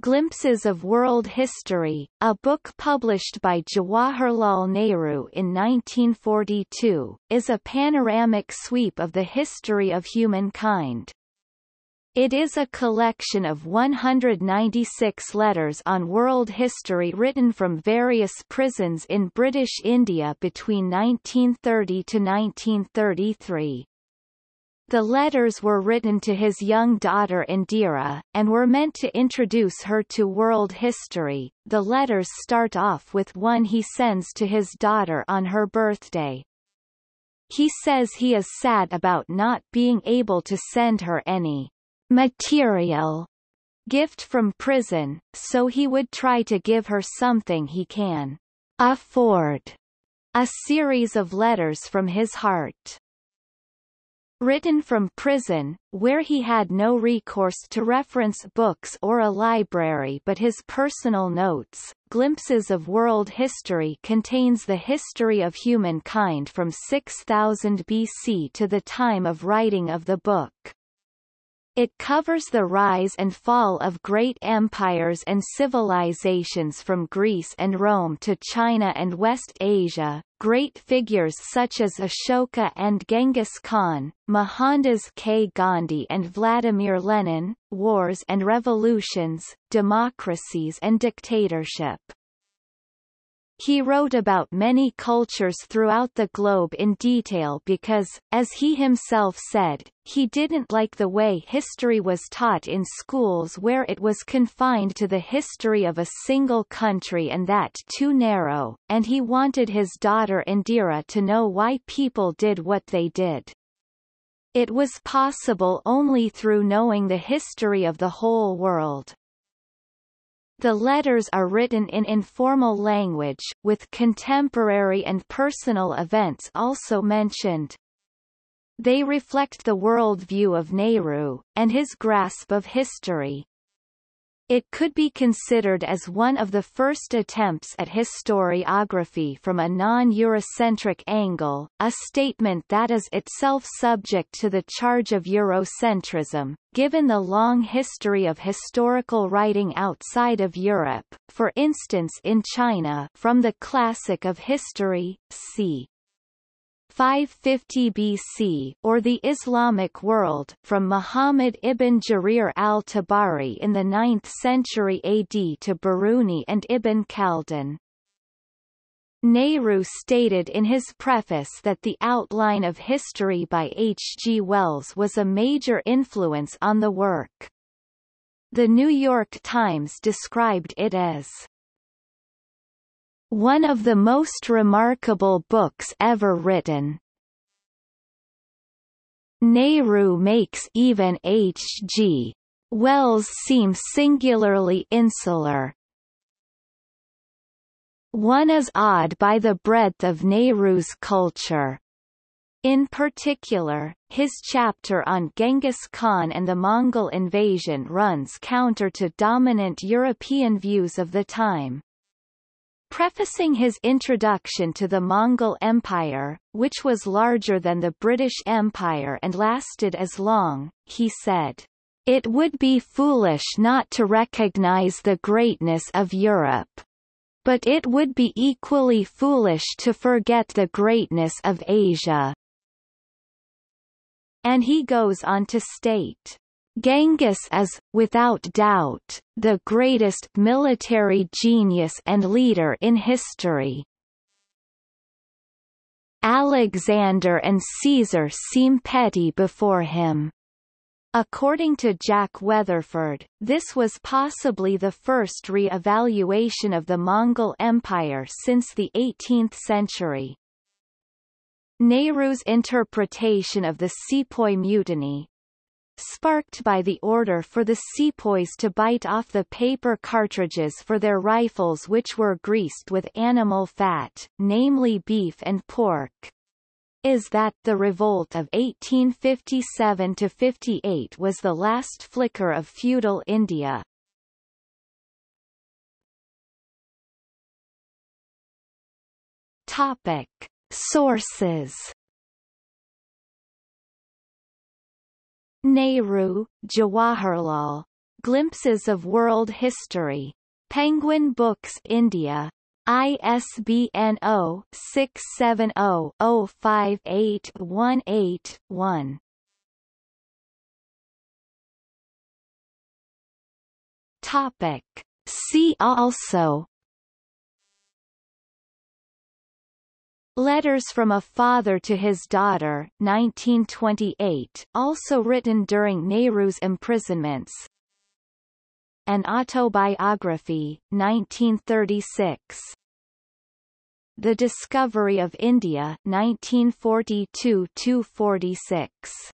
Glimpses of World History, a book published by Jawaharlal Nehru in 1942, is a panoramic sweep of the history of humankind. It is a collection of 196 letters on world history written from various prisons in British India between 1930 to 1933. The letters were written to his young daughter Indira, and were meant to introduce her to world history. The letters start off with one he sends to his daughter on her birthday. He says he is sad about not being able to send her any material gift from prison, so he would try to give her something he can afford. A series of letters from his heart. Written from prison, where he had no recourse to reference books or a library but his personal notes, Glimpses of World History contains the history of humankind from 6000 BC to the time of writing of the book. It covers the rise and fall of great empires and civilizations from Greece and Rome to China and West Asia, great figures such as Ashoka and Genghis Khan, Mohandas K. Gandhi and Vladimir Lenin, wars and revolutions, democracies and dictatorship. He wrote about many cultures throughout the globe in detail because, as he himself said, he didn't like the way history was taught in schools where it was confined to the history of a single country and that too narrow, and he wanted his daughter Indira to know why people did what they did. It was possible only through knowing the history of the whole world. The letters are written in informal language, with contemporary and personal events also mentioned. They reflect the worldview of Nehru, and his grasp of history. It could be considered as one of the first attempts at historiography from a non-Eurocentric angle, a statement that is itself subject to the charge of Eurocentrism, given the long history of historical writing outside of Europe, for instance in China from the classic of history, c. 550 BC or the Islamic world from Muhammad ibn Jarir al-Tabari in the 9th century AD to Biruni and Ibn Khaldun. Nehru stated in his preface that the outline of history by H. G. Wells was a major influence on the work. The New York Times described it as one of the most remarkable books ever written. Nehru makes even H.G. Wells seem singularly insular. One is awed by the breadth of Nehru's culture. In particular, his chapter on Genghis Khan and the Mongol invasion runs counter to dominant European views of the time. Prefacing his introduction to the Mongol Empire, which was larger than the British Empire and lasted as long, he said, It would be foolish not to recognize the greatness of Europe. But it would be equally foolish to forget the greatness of Asia. And he goes on to state, Genghis is, without doubt, the greatest military genius and leader in history. Alexander and Caesar seem petty before him. According to Jack Weatherford, this was possibly the first re-evaluation of the Mongol Empire since the 18th century. Nehru's interpretation of the Sepoy Mutiny, sparked by the order for the sepoys to bite off the paper cartridges for their rifles which were greased with animal fat, namely beef and pork is that the revolt of 1857–58 was the last flicker of feudal India. Topic. Sources Nehru, Jawaharlal. Glimpses of World History. Penguin Books India. ISBN 0-670-05818-1. Topic. See also Letters from a Father to His Daughter 1928, also written during Nehru's imprisonments. An Autobiography, 1936 The Discovery of India 1942-46